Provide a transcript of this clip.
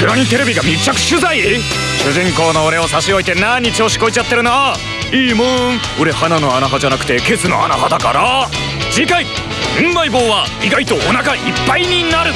つにテレビが密着取材？主人公の俺を差し置いて何調子こいちゃってるないいもん。俺鼻の穴派じゃなくてケツの穴派だから。次回「うんまい棒」は意外とお腹いっぱいになる。